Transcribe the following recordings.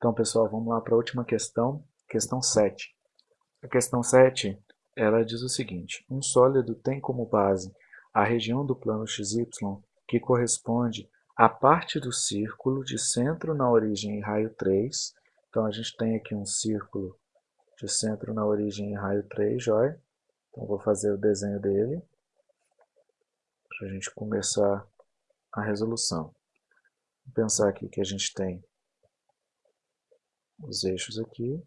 Então, pessoal, vamos lá para a última questão, questão 7. A questão 7, ela diz o seguinte, um sólido tem como base a região do plano XY que corresponde à parte do círculo de centro na origem e raio 3. Então, a gente tem aqui um círculo de centro na origem e raio 3, joia? Então, vou fazer o desenho dele para a gente começar a resolução. Vou pensar aqui que a gente tem os eixos aqui.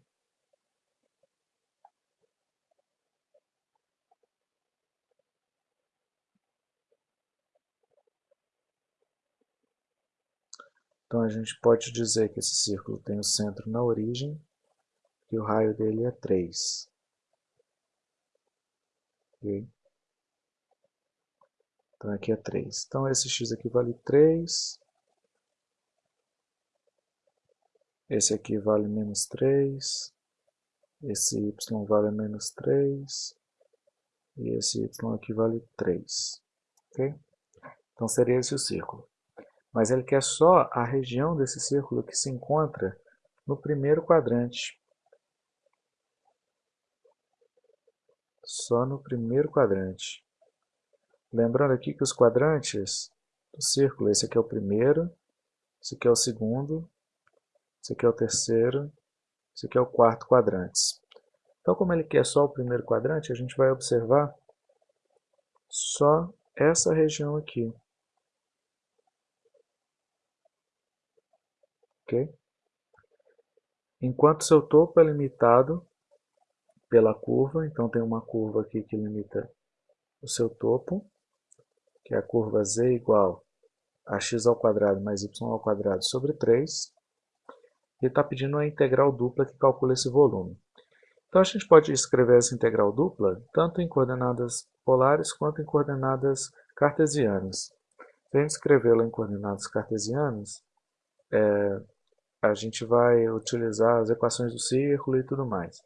Então a gente pode dizer que esse círculo tem o centro na origem e o raio dele é 3. Okay? Então aqui é 3. Então esse x aqui vale 3. Esse aqui vale menos 3. Esse y vale menos 3. E esse y aqui vale 3. Ok? Então seria esse o círculo. Mas ele quer só a região desse círculo que se encontra no primeiro quadrante. Só no primeiro quadrante. Lembrando aqui que os quadrantes do círculo, esse aqui é o primeiro, esse aqui é o segundo, esse aqui é o terceiro, esse aqui é o quarto quadrante. Então, como ele quer só o primeiro quadrante, a gente vai observar só essa região aqui. Ok? Enquanto seu topo é limitado pela curva, então tem uma curva aqui que limita o seu topo, que é a curva z igual a x ao quadrado mais y ao quadrado sobre 3. E está pedindo uma integral dupla que calcula esse volume. Então a gente pode escrever essa integral dupla tanto em coordenadas polares quanto em coordenadas cartesianas. Se a gente escrevê-la em coordenadas cartesianas, é, a gente vai utilizar as equações do círculo e tudo mais.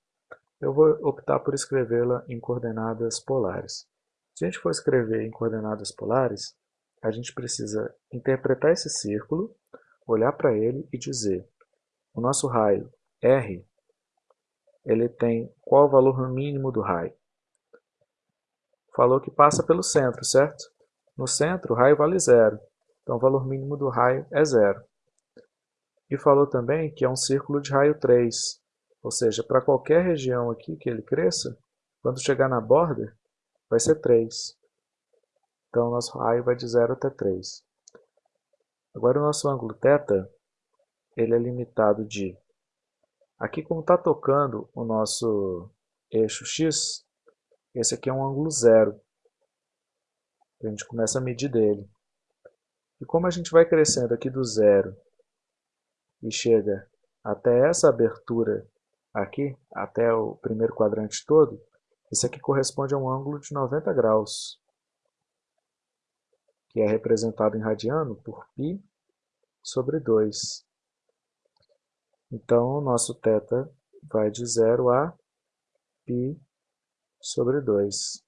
Eu vou optar por escrevê-la em coordenadas polares. Se a gente for escrever em coordenadas polares, a gente precisa interpretar esse círculo, olhar para ele e dizer o nosso raio R, ele tem qual o valor mínimo do raio? Falou que passa pelo centro, certo? No centro, o raio vale zero, então o valor mínimo do raio é zero. E falou também que é um círculo de raio 3, ou seja, para qualquer região aqui que ele cresça, quando chegar na borda, vai ser 3. Então, o nosso raio vai de 0 até 3. Agora, o nosso ângulo θ, ele é limitado de... Aqui, como está tocando o nosso eixo x, esse aqui é um ângulo zero. A gente começa a medir dele. E como a gente vai crescendo aqui do zero e chega até essa abertura aqui, até o primeiro quadrante todo, isso aqui corresponde a um ângulo de 90 graus, que é representado em radiano por π sobre 2. Então, o nosso θ vai de 0 a π sobre 2.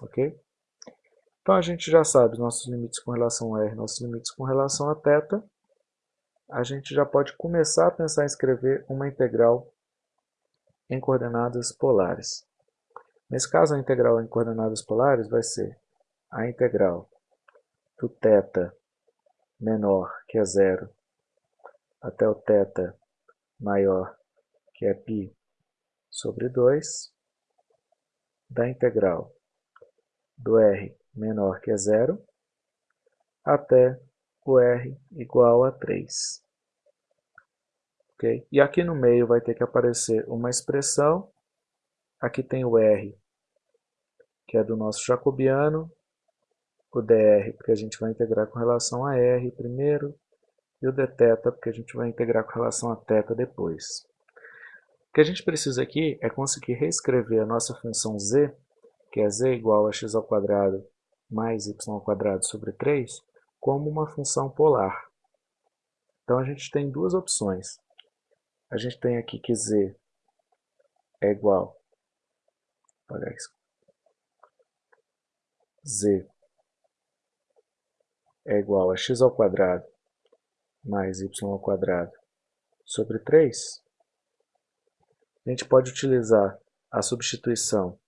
Ok? Então, a gente já sabe nossos limites com relação a r, nossos limites com relação a θ. A gente já pode começar a pensar em escrever uma integral em coordenadas polares. Nesse caso, a integral em coordenadas polares vai ser a integral do θ menor, que é zero, até o θ maior, que é π sobre 2, da integral do r menor, que é zero, até o r igual a 3. Okay? E aqui no meio vai ter que aparecer uma expressão, aqui tem o r que é do nosso jacobiano, o dr, porque a gente vai integrar com relação a r primeiro, e o dθ, porque a gente vai integrar com relação a θ depois. O que a gente precisa aqui é conseguir reescrever a nossa função z, que é z igual a x ao quadrado mais y ao quadrado sobre 3, como uma função polar. Então a gente tem duas opções. A gente tem aqui que z é igual, apagar isso z é igual a x ao quadrado mais y ao quadrado sobre 3, a gente pode utilizar a substituição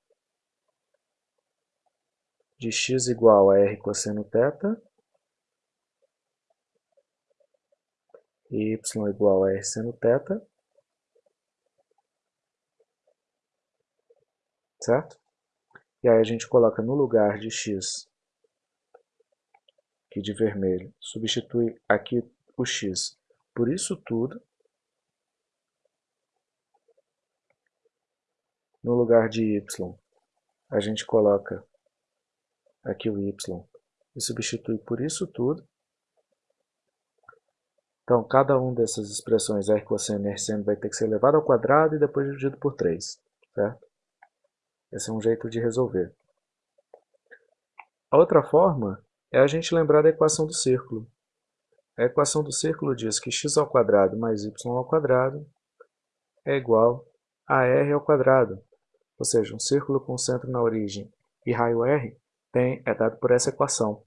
de x igual a r cosseno θ e y igual a r seno θ, certo? E aí a gente coloca no lugar de x, aqui de vermelho, substitui aqui o x por isso tudo, no lugar de y, a gente coloca aqui o y e substitui por isso tudo. Então, cada uma dessas expressões r cosseno e r seno vai ter que ser elevado ao quadrado e depois dividido por 3, certo? Esse é um jeito de resolver. A outra forma é a gente lembrar da equação do círculo. A equação do círculo diz que x ao quadrado mais y ao quadrado é igual a r ao quadrado. Ou seja, um círculo com centro na origem e raio r tem, é dado por essa equação.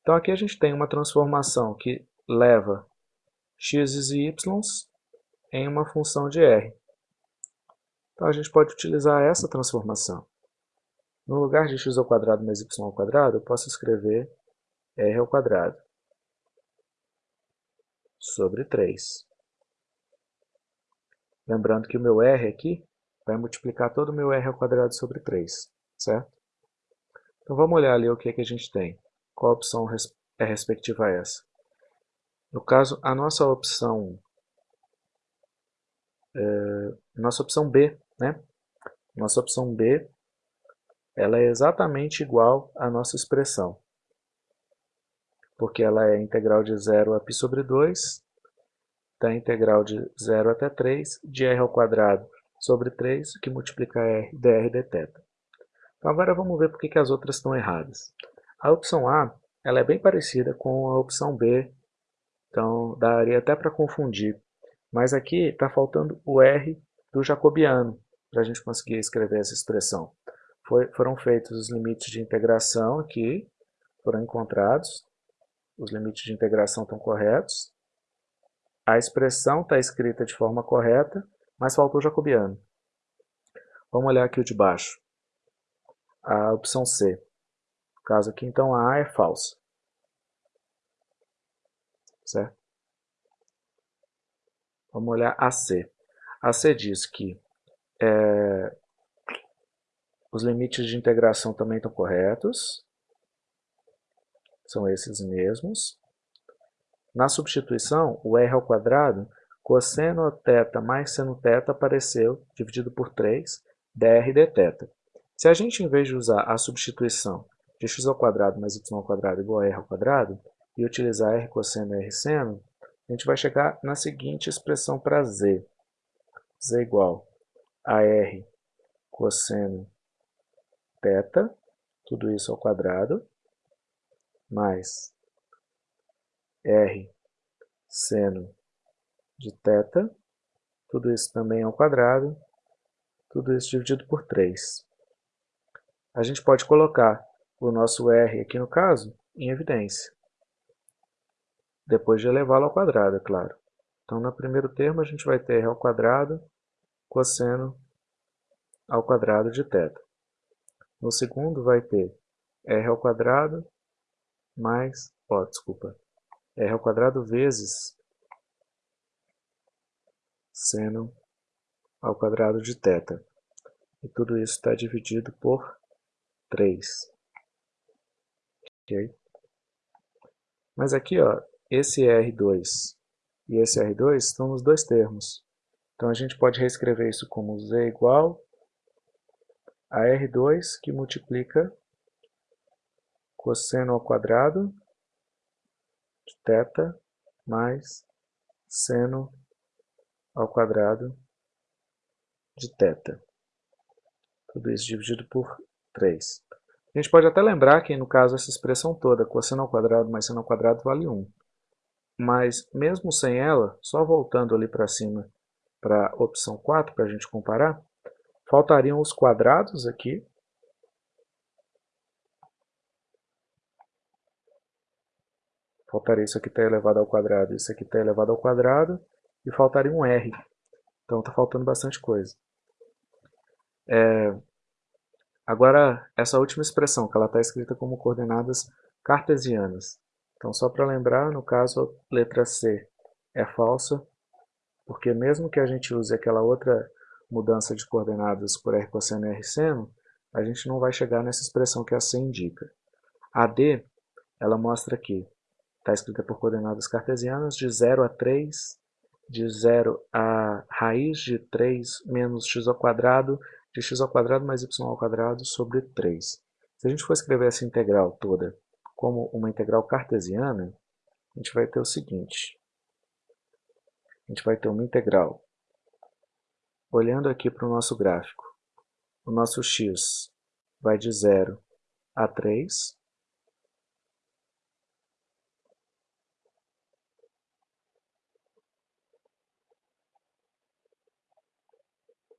Então aqui a gente tem uma transformação que leva x e y em uma função de r. Então a gente pode utilizar essa transformação. No lugar de x ao quadrado mais y ao quadrado, eu posso escrever r ao quadrado sobre 3. Lembrando que o meu r aqui vai multiplicar todo o meu r ao quadrado sobre 3, certo? Então vamos olhar ali o que, é que a gente tem. Qual opção é respectiva a essa? No caso, a nossa opção, é, nossa opção B, né? Nossa opção B, ela é exatamente igual à nossa expressão. Porque ela é integral de 0 a π sobre 2, da integral de 0 até 3, de r ao quadrado sobre 3, que multiplica r dr dθ. Então agora vamos ver por que, as outras estão erradas. A opção A ela é bem parecida com a opção B então, daria até para confundir. Mas aqui está faltando o R do jacobiano, para a gente conseguir escrever essa expressão. Foi, foram feitos os limites de integração aqui, foram encontrados. Os limites de integração estão corretos. A expressão está escrita de forma correta, mas faltou o jacobiano. Vamos olhar aqui o de baixo. A opção C. No caso aqui, então, a A é falsa certo? Vamos olhar a C. A C diz que é, os limites de integração também estão corretos São esses mesmos. Na substituição, o r ao quadrado, cosseno θ mais seno θ apareceu dividido por 3, dr dθ. Se a gente, em vez de usar a substituição de x ao quadrado mais y ao quadrado igual a r ao quadrado, e utilizar R cosseno e R seno, a gente vai chegar na seguinte expressão para Z. Z igual a R cosseno θ, tudo isso ao quadrado, mais R seno de θ, tudo isso também ao quadrado, tudo isso dividido por 3. A gente pode colocar o nosso R aqui no caso em evidência depois de elevá-lo ao quadrado, é claro. Então, no primeiro termo, a gente vai ter r ao quadrado cosseno ao quadrado de θ. No segundo, vai ter r ao quadrado mais, ó, desculpa, r ao quadrado vezes seno ao quadrado de θ. E tudo isso está dividido por 3. Ok? Mas aqui, ó, esse R2 e esse R2 estão nos dois termos. Então a gente pode reescrever isso como Z igual a R2 que multiplica cosseno ao quadrado de θ mais seno ao quadrado de θ. Tudo isso dividido por 3. A gente pode até lembrar que, no caso, essa expressão toda, cosseno ao quadrado mais seno ao quadrado, vale 1 mas mesmo sem ela, só voltando ali para cima para a opção 4 para a gente comparar, faltariam os quadrados aqui, faltaria isso aqui está elevado ao quadrado, isso aqui está elevado ao quadrado, e faltaria um R. Então está faltando bastante coisa. É, agora, essa última expressão, que ela está escrita como coordenadas cartesianas. Então, só para lembrar, no caso, a letra C é falsa, porque mesmo que a gente use aquela outra mudança de coordenadas por R cosseno e R seno, a gente não vai chegar nessa expressão que a C indica. A D, ela mostra que está escrita por coordenadas cartesianas de 0 a 3, de 0 a raiz de 3 menos x ao quadrado, de x ao quadrado mais y ao quadrado sobre 3. Se a gente for escrever essa integral toda como uma integral cartesiana, a gente vai ter o seguinte. A gente vai ter uma integral. Olhando aqui para o nosso gráfico, o nosso x vai de 0 a 3,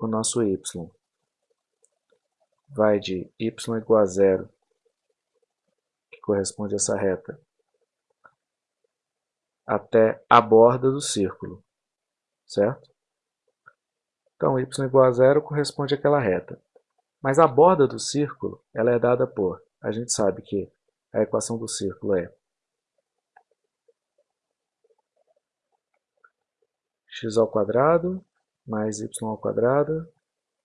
o nosso y vai de y igual a zero, que corresponde a essa reta, até a borda do círculo, certo? Então, y igual a zero corresponde àquela reta. Mas a borda do círculo ela é dada por, a gente sabe que a equação do círculo é x ao quadrado mais y ao quadrado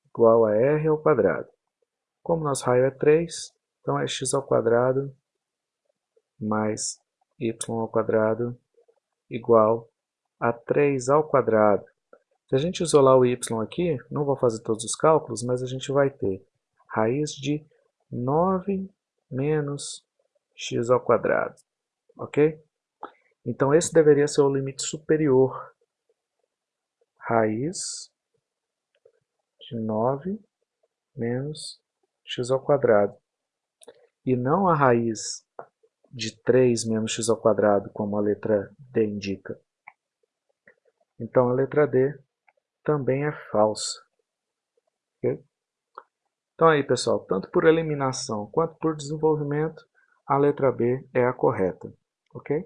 igual a r ao quadrado. Como nosso raio é 3, então é x ao quadrado mais y ao quadrado igual a 3 ao quadrado. Se a gente isolar o y aqui, não vou fazer todos os cálculos, mas a gente vai ter raiz de 9 menos x ao quadrado. Ok? Então esse deveria ser o limite superior raiz de 9 menos x ao quadrado. E não a raiz de 3 menos x ao quadrado, como a letra D indica. Então a letra D também é falsa. Okay? Então aí pessoal, tanto por eliminação quanto por desenvolvimento, a letra B é a correta. ok?